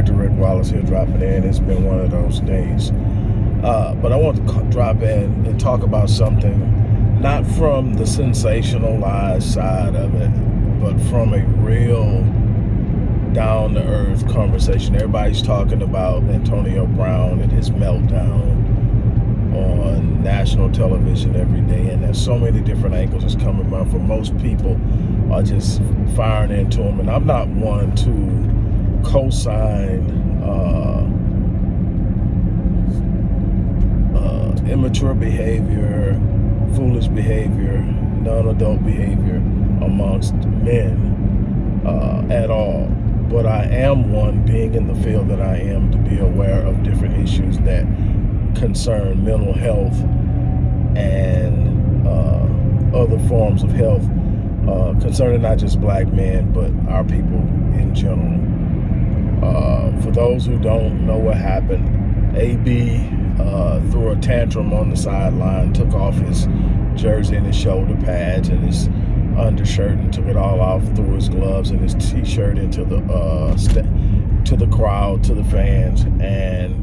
Dr. Rick Wallace here dropping in. It's been one of those days. Uh, but I want to drop in and talk about something not from the sensationalized side of it, but from a real down to earth conversation. Everybody's talking about Antonio Brown and his meltdown on national television every day, and there's so many different angles that's coming from. For most people, are just firing into him, and I'm not one to co-sign uh, uh, immature behavior, foolish behavior, non-adult behavior amongst men uh, at all. But I am one, being in the field that I am, to be aware of different issues that concern mental health and uh, other forms of health uh, concerning not just black men, but our people in general. For those who don't know what happened, AB uh, threw a tantrum on the sideline, took off his jersey and his shoulder pads and his undershirt and took it all off, threw his gloves and his t-shirt into the uh, to the crowd, to the fans, and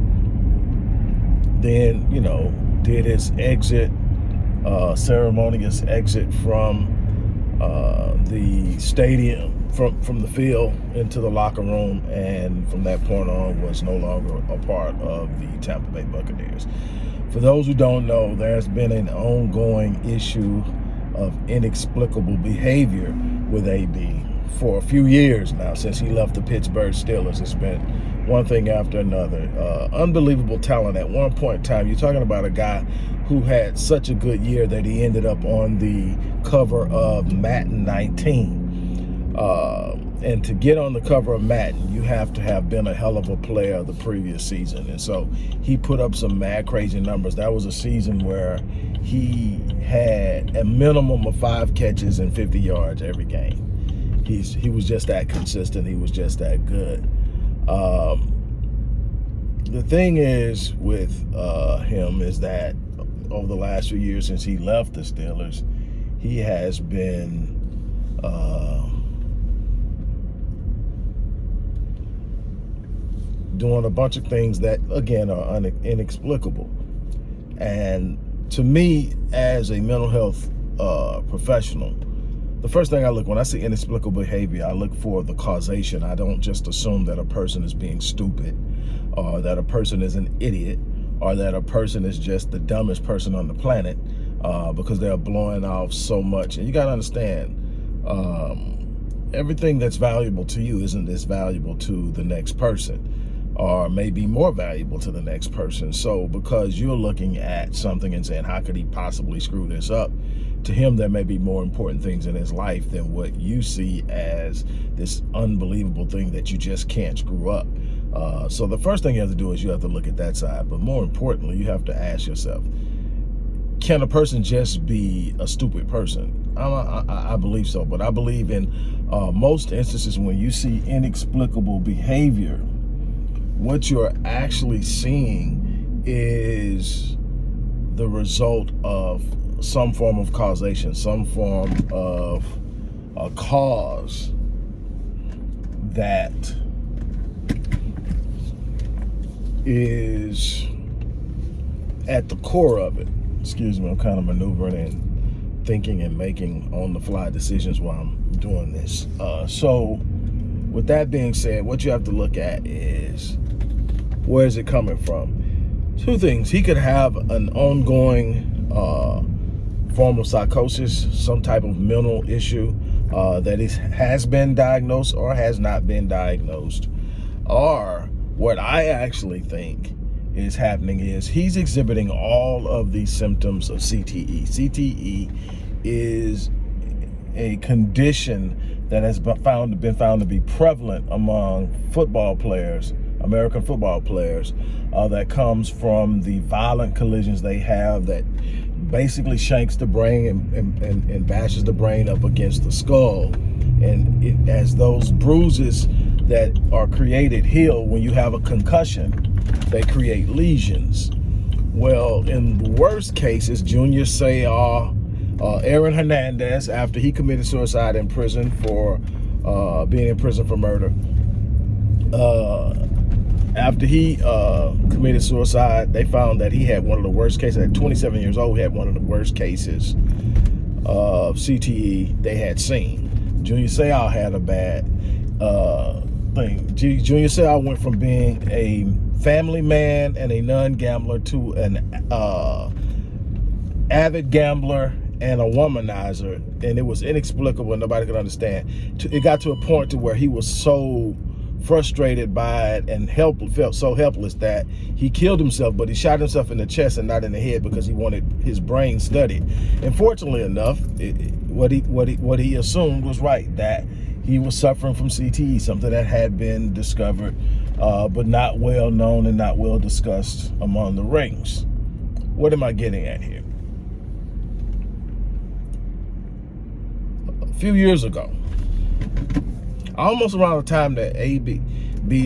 then, you know, did his exit, uh, ceremonious exit from uh, the stadium, from, from the field into the locker room, and from that point on was no longer a part of the Tampa Bay Buccaneers. For those who don't know, there's been an ongoing issue of inexplicable behavior with AB for a few years now since he left the Pittsburgh Steelers. It's been one thing after another. Uh, unbelievable talent at one point in time. You're talking about a guy who had such a good year that he ended up on the cover of Madden 19. Uh, and to get on the cover of Madden, you have to have been a hell of a player the previous season. And so he put up some mad crazy numbers. That was a season where he had a minimum of five catches and 50 yards every game. He's he was just that consistent. He was just that good. Um, the thing is with uh, him is that over the last few years since he left the Steelers, he has been uh, doing a bunch of things that, again, are inexplicable. And to me, as a mental health uh, professional, the first thing I look, when I see inexplicable behavior, I look for the causation. I don't just assume that a person is being stupid or that a person is an idiot or that a person is just the dumbest person on the planet uh, because they're blowing off so much. And you got to understand, um, everything that's valuable to you isn't as valuable to the next person or maybe more valuable to the next person. So because you're looking at something and saying, how could he possibly screw this up? to him there may be more important things in his life than what you see as this unbelievable thing that you just can't screw up. Uh, so the first thing you have to do is you have to look at that side. But more importantly, you have to ask yourself, can a person just be a stupid person? I, I, I believe so, but I believe in uh, most instances when you see inexplicable behavior, what you're actually seeing is the result of some form of causation, some form of a cause that is at the core of it. Excuse me, I'm kind of maneuvering and thinking and making on the fly decisions while I'm doing this. Uh, so with that being said, what you have to look at is where is it coming from? Two things. He could have an ongoing uh, form of psychosis, some type of mental issue uh, that is, has been diagnosed or has not been diagnosed. Or what I actually think is happening is he's exhibiting all of these symptoms of CTE. CTE is a condition that has been found, been found to be prevalent among football players, American football players, uh, that comes from the violent collisions they have that basically shanks the brain and, and, and, and bashes the brain up against the skull. And it, as those bruises that are created heal when you have a concussion, they create lesions. Well, in the worst cases, Junior Seau, uh, Aaron Hernandez, after he committed suicide in prison for uh, being in prison for murder, uh, after he uh, committed suicide, they found that he had one of the worst cases. At 27 years old, he had one of the worst cases of CTE they had seen. Junior Seau had a bad uh, thing. Junior Seau went from being a family man and a non-gambler to an uh, avid gambler and a womanizer, and it was inexplicable. Nobody could understand. It got to a point to where he was so frustrated by it and help, felt so helpless that he killed himself, but he shot himself in the chest and not in the head because he wanted his brain studied. And fortunately enough, it, what he what he what he assumed was right that he was suffering from CTE, something that had been discovered, uh, but not well known and not well discussed among the rings. What am I getting at here? A few years ago, almost around the time that AB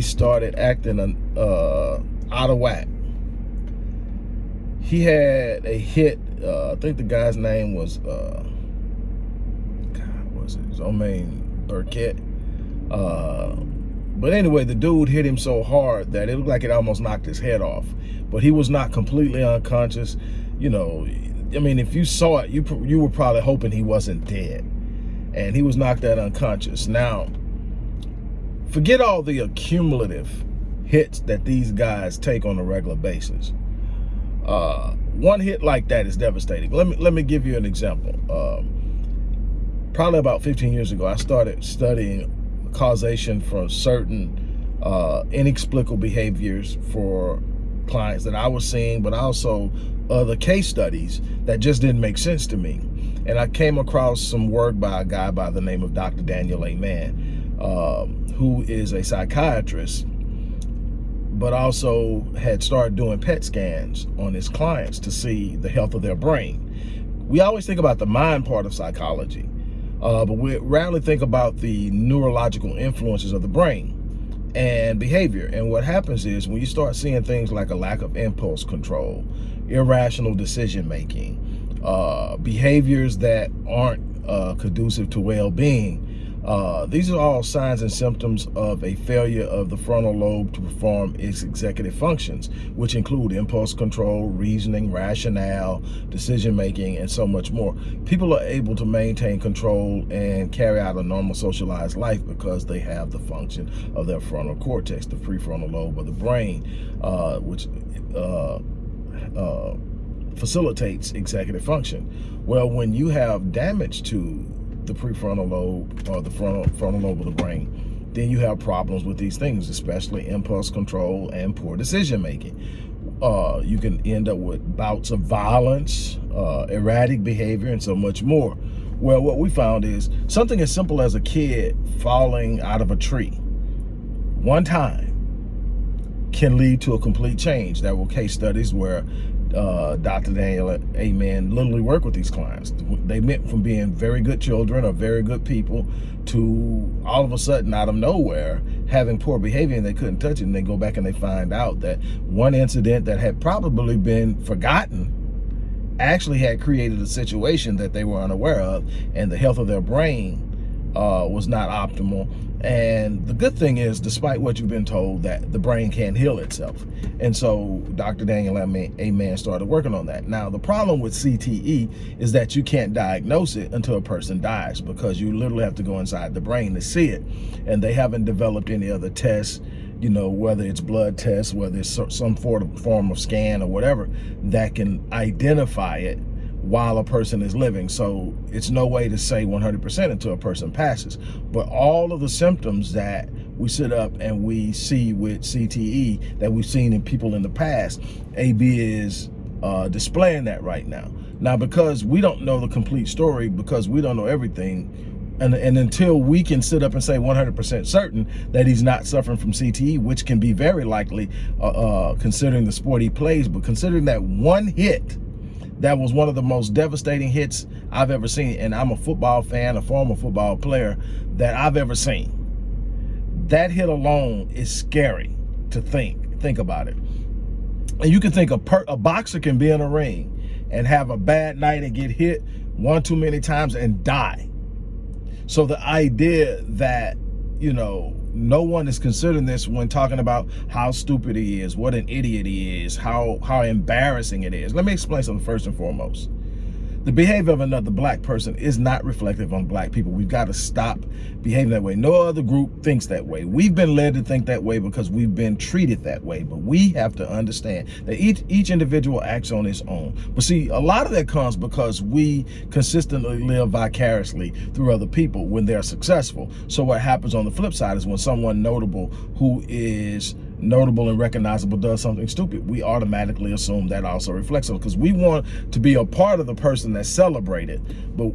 started acting uh, out of whack. He had a hit. Uh, I think the guy's name was uh, God, was it Zomaine Burkett? Uh, but anyway, the dude hit him so hard that it looked like it almost knocked his head off. But he was not completely unconscious. You know, I mean, if you saw it, you you were probably hoping he wasn't dead. And he was knocked out unconscious. Now, forget all the accumulative hits that these guys take on a regular basis. Uh, one hit like that is devastating. Let me let me give you an example. Um, probably about 15 years ago, I started studying causation for certain uh, inexplicable behaviors for clients that I was seeing, but also other case studies that just didn't make sense to me. And I came across some work by a guy by the name of Dr. Daniel Amen. Um, who is a psychiatrist, but also had started doing PET scans on his clients to see the health of their brain. We always think about the mind part of psychology, uh, but we rarely think about the neurological influences of the brain and behavior. And what happens is when you start seeing things like a lack of impulse control, irrational decision making, uh, behaviors that aren't uh, conducive to well-being, uh, these are all signs and symptoms of a failure of the frontal lobe to perform its executive functions, which include impulse control, reasoning, rationale, decision-making, and so much more. People are able to maintain control and carry out a normal socialized life because they have the function of their frontal cortex, the prefrontal lobe of the brain, uh, which uh, uh facilitates executive function. Well, when you have damage to the prefrontal lobe or the frontal, frontal lobe of the brain, then you have problems with these things, especially impulse control and poor decision making. Uh, you can end up with bouts of violence, uh, erratic behavior, and so much more. Well, what we found is something as simple as a kid falling out of a tree one time can lead to a complete change. There were case studies where uh, Dr. Daniel Amen literally work with these clients. They went from being very good children or very good people to all of a sudden out of nowhere having poor behavior and they couldn't touch it and they go back and they find out that one incident that had probably been forgotten actually had created a situation that they were unaware of and the health of their brain uh, was not optimal. And the good thing is, despite what you've been told, that the brain can't heal itself. And so Dr. Daniel Amen started working on that. Now, the problem with CTE is that you can't diagnose it until a person dies because you literally have to go inside the brain to see it. And they haven't developed any other tests you know, whether it's blood tests, whether it's some form of scan or whatever, that can identify it while a person is living. So it's no way to say 100% until a person passes. But all of the symptoms that we sit up and we see with CTE that we've seen in people in the past, AB is uh, displaying that right now. Now, because we don't know the complete story, because we don't know everything, and, and until we can sit up and say 100% certain that he's not suffering from CTE, which can be very likely uh, uh, considering the sport he plays, but considering that one hit that was one of the most devastating hits I've ever seen. And I'm a football fan, a former football player that I've ever seen. That hit alone is scary to think. Think about it. And you can think a, per, a boxer can be in a ring and have a bad night and get hit one too many times and die. So the idea that, you know, no one is considering this when talking about how stupid he is, what an idiot he is, how, how embarrassing it is. Let me explain something first and foremost. The behavior of another black person is not reflective on black people. We've got to stop behaving that way. No other group thinks that way. We've been led to think that way because we've been treated that way. But we have to understand that each, each individual acts on its own. But see, a lot of that comes because we consistently live vicariously through other people when they're successful. So what happens on the flip side is when someone notable who is notable and recognizable does something stupid, we automatically assume that also reflects on because we want to be a part of the person that's celebrated. But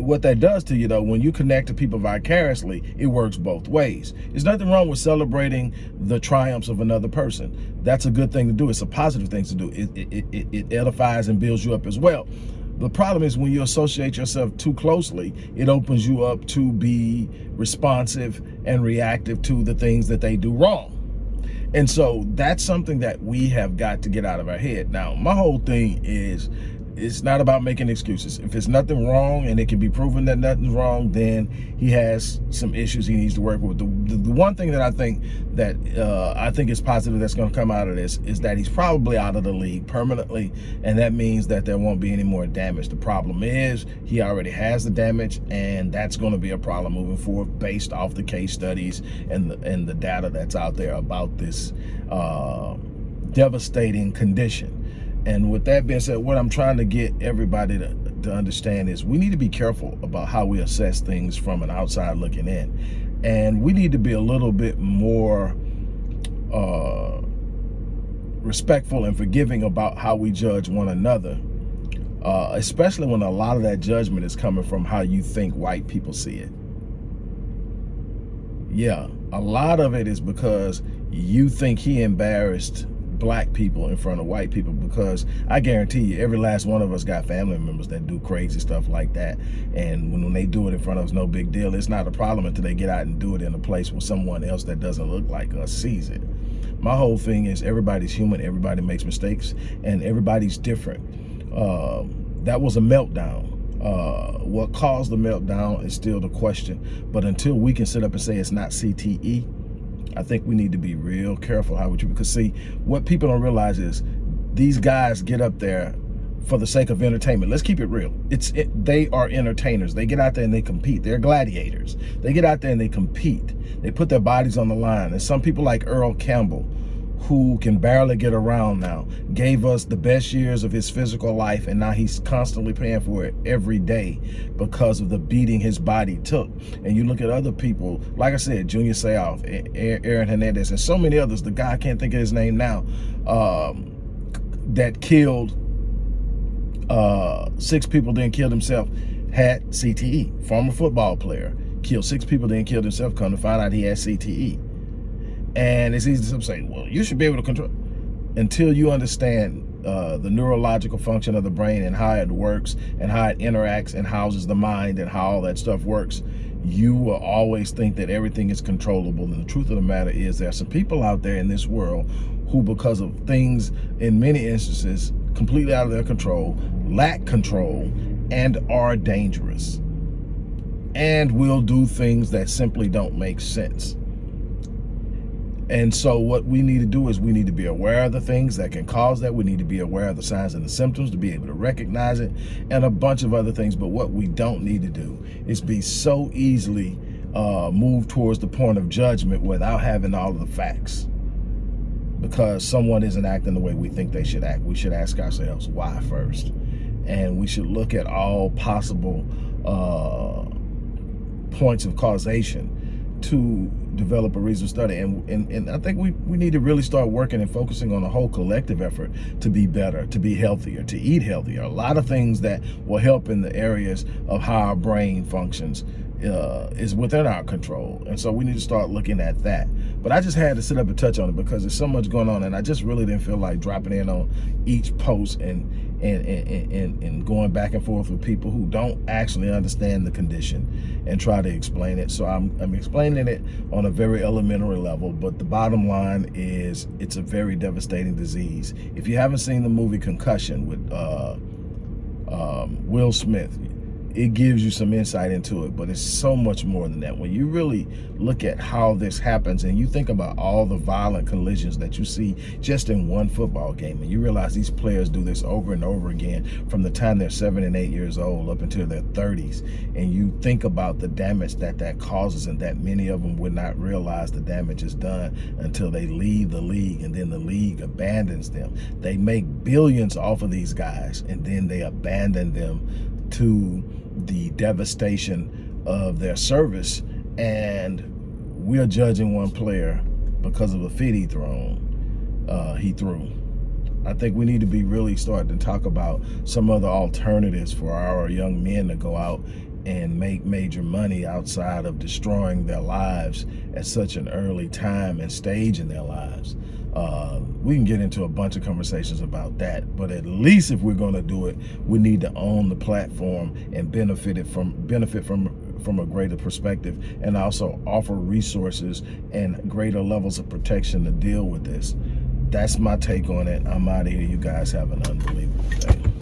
what that does to you though, when you connect to people vicariously, it works both ways. There's nothing wrong with celebrating the triumphs of another person. That's a good thing to do. It's a positive thing to do. It, it, it, it edifies and builds you up as well. The problem is when you associate yourself too closely, it opens you up to be responsive and reactive to the things that they do wrong. And so that's something that we have got to get out of our head. Now, my whole thing is it's not about making excuses. If there's nothing wrong and it can be proven that nothing's wrong, then he has some issues he needs to work with. The, the, the one thing that I think that uh, I think is positive that's going to come out of this is that he's probably out of the league permanently, and that means that there won't be any more damage. The problem is he already has the damage, and that's going to be a problem moving forward based off the case studies and the, and the data that's out there about this uh, devastating condition. And with that being said, what I'm trying to get everybody to, to understand is we need to be careful about how we assess things from an outside looking in. And we need to be a little bit more uh, respectful and forgiving about how we judge one another, uh, especially when a lot of that judgment is coming from how you think white people see it. Yeah, a lot of it is because you think he embarrassed black people in front of white people because I guarantee you every last one of us got family members that do crazy stuff like that. And when, when they do it in front of us no big deal. It's not a problem until they get out and do it in a place where someone else that doesn't look like us sees it. My whole thing is everybody's human everybody makes mistakes and everybody's different. Uh, that was a meltdown. Uh, what caused the meltdown is still the question. But until we can sit up and say it's not CTE I think we need to be real careful how we treat because see what people don't realize is these guys get up there for the sake of entertainment. Let's keep it real. It's it, they are entertainers. They get out there and they compete. They're gladiators. They get out there and they compete. They put their bodies on the line. And some people like Earl Campbell, who can barely get around now, gave us the best years of his physical life, and now he's constantly paying for it every day because of the beating his body took. And you look at other people, like I said, Junior Seau, Aaron Hernandez, and so many others, the guy I can't think of his name now, um, that killed uh, six people, then killed himself, had CTE, former football player, killed six people, then killed himself, come to find out he had CTE. And it's easy to say, well, you should be able to control. Until you understand uh, the neurological function of the brain and how it works and how it interacts and houses the mind and how all that stuff works, you will always think that everything is controllable. And the truth of the matter is there are some people out there in this world who, because of things in many instances, completely out of their control, lack control, and are dangerous. And will do things that simply don't make sense. And so what we need to do is we need to be aware of the things that can cause that. We need to be aware of the signs and the symptoms to be able to recognize it and a bunch of other things. But what we don't need to do is be so easily uh, moved towards the point of judgment without having all of the facts. Because someone isn't acting the way we think they should act. We should ask ourselves why first. And we should look at all possible uh, points of causation to develop a reasonable study. And, and, and I think we, we need to really start working and focusing on a whole collective effort to be better, to be healthier, to eat healthier. A lot of things that will help in the areas of how our brain functions uh, is within our control. And so we need to start looking at that. But I just had to sit up and touch on it because there's so much going on and I just really didn't feel like dropping in on each post and, and, and, and, and going back and forth with people who don't actually understand the condition and try to explain it. So I'm, I'm explaining it on a very elementary level, but the bottom line is it's a very devastating disease. If you haven't seen the movie Concussion with uh, um, Will Smith, it gives you some insight into it, but it's so much more than that. When you really look at how this happens and you think about all the violent collisions that you see just in one football game, and you realize these players do this over and over again from the time they're seven and eight years old up until their 30s, and you think about the damage that that causes and that many of them would not realize the damage is done until they leave the league and then the league abandons them. They make billions off of these guys and then they abandon them to the devastation of their service and we're judging one player because of a fit he thrown uh, he threw. I think we need to be really starting to talk about some other alternatives for our young men to go out and make major money outside of destroying their lives at such an early time and stage in their lives. Uh, we can get into a bunch of conversations about that, but at least if we're going to do it, we need to own the platform and benefit it from benefit from from a greater perspective and also offer resources and greater levels of protection to deal with this. That's my take on it. I'm out of here. You guys have an unbelievable day.